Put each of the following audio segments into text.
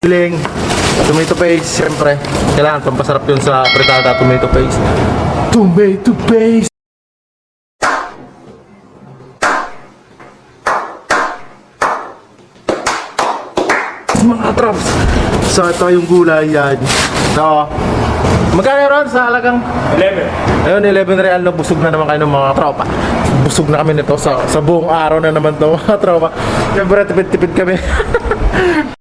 Piling, tomato paste, siyempre. Kailangan pampasarap yun sa fritada tomato paste. Tomato paste! Mga traps! So ito yung gulay yan. So, magkano ron sa halagang 11? Ayun, 11 real na busog na naman kayo ng mga tropa. Busog na kami nito sa, sa buong araw na naman to mga tropa. Siyempre, tipid-tipid kami.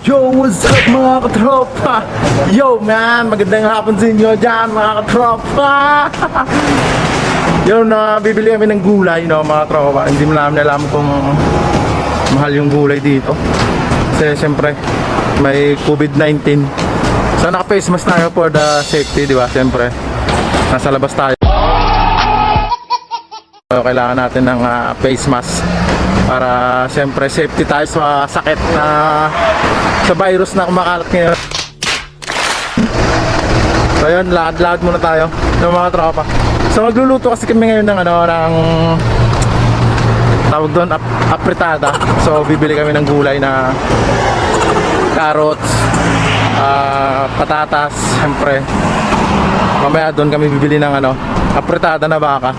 Yo, what's up mga katropa? Yo man, magandang hapon sa inyo dyan mga katropa. Yo, na bibili kami ng gulay no mga tropa Hindi mo namin alam kung mahal yung gulay dito. Kasi siyempre may COVID-19 So naka face mask tayo for the safety di ba? Siyempre nasa labas tayo. So, kailangan natin ng ah, face mask para siyempre safety tayo sa sakit na sa virus na kumakalat ngayon. So yun, lakad-lakad muna tayo ng mga tropa. So magluluto kasi kami ngayon ng ano, ng tawag doon, ap apritada. So bibili kami ng gulay na carrots, ah, patatas, siyempre. Mamaya doon kami bibili ng ano, apritada na baka.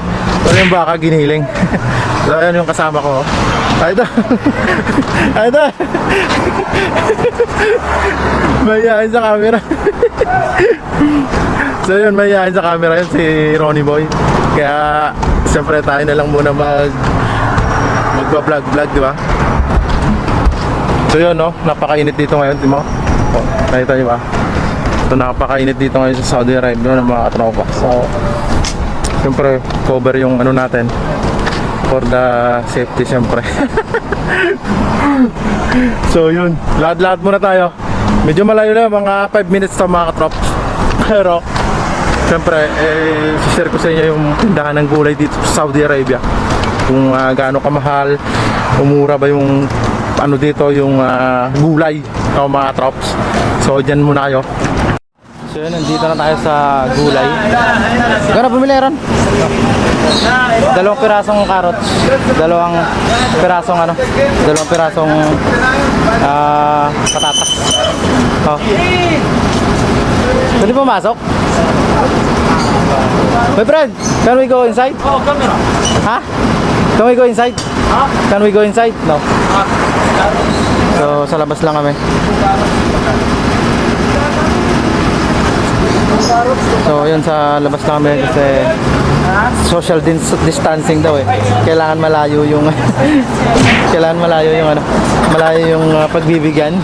So yung baka giniling. so ayan yung kasama ko. Ay ito. Ay ito. Mayayain sa camera. so yun, mayayain sa camera yun si Ronnie Boy. Kaya siyempre tayo na lang muna mag magba-vlog vlog, di ba? So yun no, napakainit dito ngayon, di mo? Oh, nakita niyo ba? So napakainit dito ngayon sa Saudi Arabia ng mga katropa. So siyempre cover yung ano natin for the safety siyempre. so yun, lahat-lahat muna tayo. Medyo malayo na, mga 5 minutes to mga katrop. Pero siyempre, eh, share ko sa inyo yung tindahan ng gulay dito sa Saudi Arabia. Kung ah, gaano kamahal, umura ba yung ano dito yung ah, gulay o mga trops. So dyan muna kayo. So yun, nandito na tayo sa gulay. Gano'n bumili ron? Dalawang pirasong carrots. Dalawang pirasong ano? Dalawang pirasong ah, patatas. Oh. Pwede pumasok? My friend, can we go inside? Oh, camera. Ha? Can we go inside? Ha? Can we go inside? No. So, sa labas lang kami. So, yun sa labas lang kami kasi social dis- distancing daw eh. Kailangan malayo yung kailangan malayo yung ano, malayo yung uh, pagbibigyan.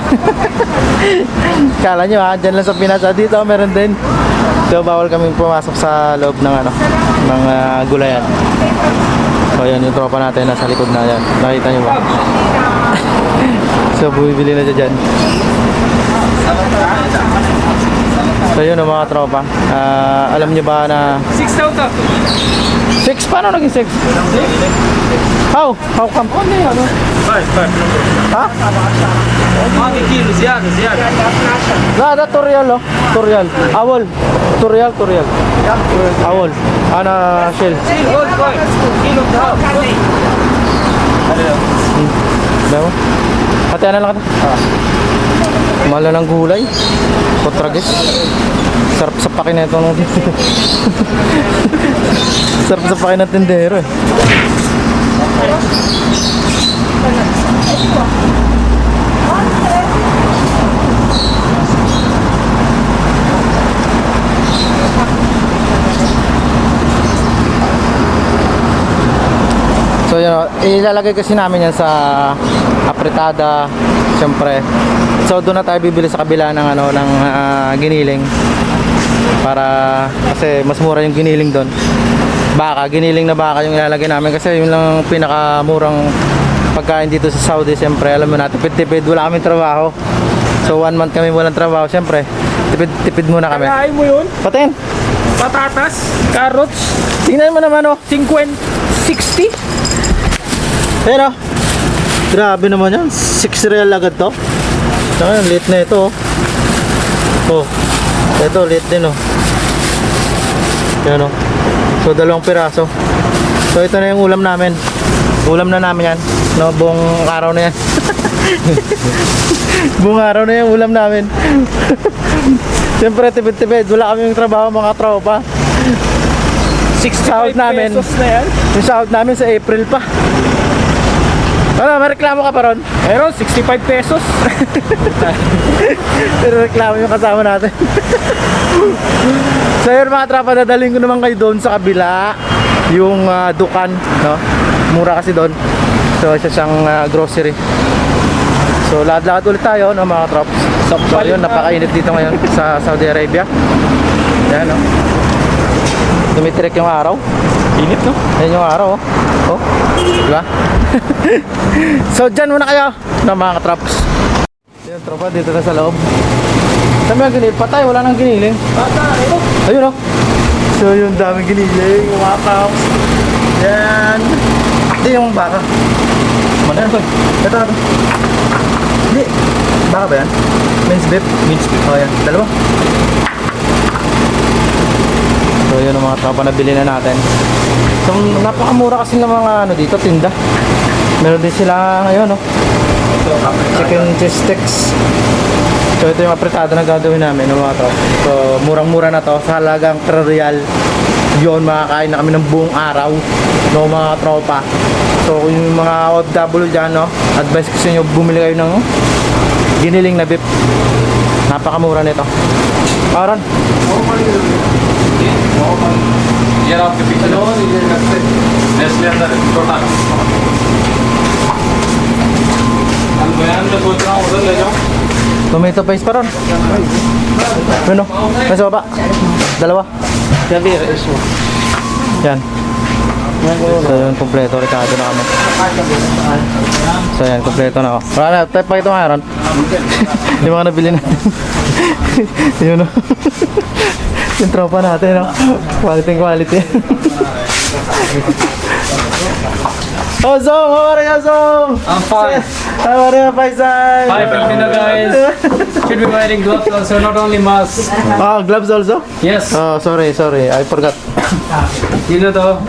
Kala nyo ha, dyan lang sa Pinas, ah, dito meron din. So, bawal kami pumasok sa loob ng ano, ng uh, gulayan. So, yun yung tropa natin nasa likod na yan. Nakita nyo ba? So, bumibili na siya dyan. So, yun ang mga tropa. Ah, alam niyo ba na... 6,000. 6? Paano naging 6? How? How come? Ano yun? Ano? Five, five. Ha? Ah, kilo, ziyada, ziyada. Na, na, tutorial, oh. Tutorial. Awol. Tutorial, tutorial. Awol. Ana, shell. Kilo, gold coin. Kilo, dahab. Diba mo? Hatihan na lang kita. Ah. Mahal na ng gulay. Kotragis. Sarap sa pakin na ito. Sarap sa pakin ng tindero eh. So yun, ilalagay kasi namin yan sa apretada, siyempre. So doon na tayo bibili sa kabila ng ano ng ah, giniling para kasi mas mura yung giniling doon. Baka, giniling na baka yung ilalagay namin kasi yun lang ang pinakamurang pagkain dito sa Saudi. Siyempre, alam mo natin, tipid-tipid, wala kaming trabaho. So one month kami walang trabaho, siyempre. Tipid-tipid muna kami. Kakain mo yun? Patin, Patatas, carrots, tingnan mo naman oh. 50, 60. Pero, grabe naman yan. 6 real agad to. Saka yan, late na ito. Oh. oh. Ito, late din oh. Yan oh. So, dalawang piraso. So, ito na yung ulam namin. Ulam na namin yan. No, buong araw na yan. buong araw na yan, ulam namin. Siyempre, tipid-tipid. Wala kami yung trabaho, mga tropa. 65 Sahod namin. pesos na yan. Yung sahod namin sa April pa. Ano, may reklamo ka pa ron? Meron, 65 pesos. Pero reklamo yung kasama natin. so yun mga tropa, dadaling ko naman kayo doon sa kabila. Yung ah, Dukan, no? Mura kasi doon. So isa siyang ah, grocery. So lahat-lahat ulit tayo, no mga trops. So yun, napakainit dito ngayon sa Saudi Arabia. Yan, no? Tumitrek yung araw. Init, no? Yan yung araw, oh. Oh, di ba? so, dyan muna kayo na mga traps. Yan, tropa, dito na sa loob. Dami ang giniling. Patay, wala nang giniling. Bata, ano? Ayun, oh. So, yung daming giniling, mga traps. Yan. Hindi yung baka. Mana ito? Ito, ito. Hindi. Baka ba yan? Minced beef? Minced beef. Oh, yan. Dalawa. So yun ang mga tropa na bili na natin. So napakamura kasi ng mga ano dito tinda. Meron din sila ngayon no. Chicken cheese sticks. So ito yung apretado na gagawin namin ng mga tropa. So murang-mura na to sa halagang 3 real. Yun makakain na kami ng buong araw no mga tropa. So yung mga OFW dyan no, advice ko sa inyo bumili kayo ng giniling na beef. Napakamura nito. Aaron, यार आपके पीछे लो नेस्ले अंदर है छोटा हम बयान में सोच रहा हूँ उधर ले जाऊँ Tomato paste pa ron. Ano? Nasa baba. Dalawa. Gabi, iso. Yan. So yun, kompleto. Ricardo na kami. So yan, kompleto na ako. Wala na, tayo pa ito nga ron. Yung mga nabili natin. yun o. yung tropa natin, no? Quality quality. oh, Zong! How are you, Zong? I'm fine. How are you, Faisal? Hi, Filipino guys. Should be wearing gloves also, not only mask. Oh, gloves also? Yes, Oh, sorry, sorry. I forgot. you know the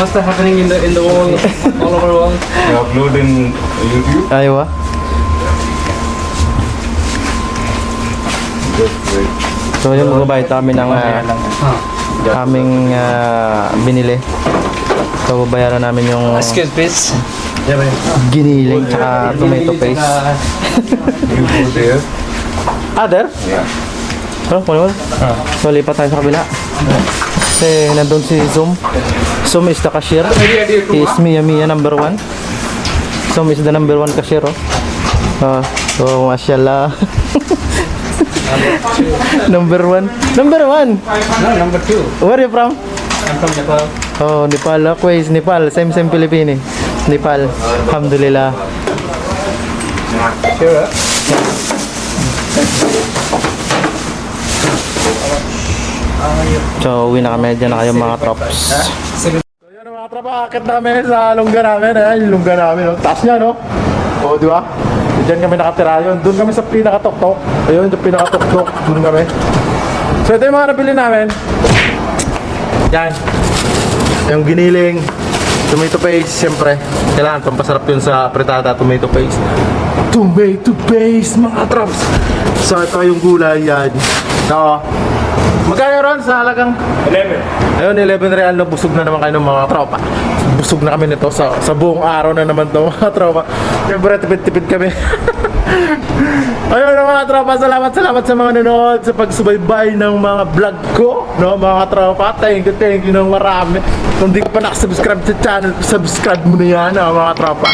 what's the happening in the in the world, all over the world. You upload in YouTube Ayaw ah. So yun, magbabayad kami ng ah, aming ah, binili. So babayaran namin yung Excuse please. giniling tsaka tomato paste. you go there Other? yeah Ano, wala wala. So lipat tayo sa kabila. Kasi nandun si Zoom. Zoom is the cashier. He is Mia Mia number one. Zoom is the number one cashier. Oh. Ah, so, mashallah. number one. Number one. No, number two. Where are you from? I'm from Nepal. Oh, Nepal. Ako is Nepal. Same same Philippine. Nepal. Alhamdulillah. Sure. So, uwi na kami. Diyan na kayo mga trops. So, yun mga tropa. Akit namin sa lungga namin. Ayan, yung lungga namin. Oh. Taas niya, no? Oo, di ba? Diyan kami nakatira yun. Doon kami sa pinakatok-tok. Ayun, yung pinakatok-tok. Doon kami. So, ito yung mga nabili namin. Yan. Yung giniling. Tomato paste, siyempre. Kailangan pampasarap yun sa apretada tomato paste. Tomato paste, mga trops. So, ito yung gulay yan. So, magkano ron sa halagang 11 Ayun, 11 real na busog na naman kayo ng mga tropa. Busog na kami nito sa, sa buong araw na naman to mga tropa. Siyempre, tipid-tipid kami. Ayun na mga tropa, salamat salamat sa mga nanonood sa pagsubaybay ng mga vlog ko, no mga tropa. Thank you, thank you ng marami. Kung di ka pa nakasubscribe sa channel, subscribe mo na yan, ah, mga tropa.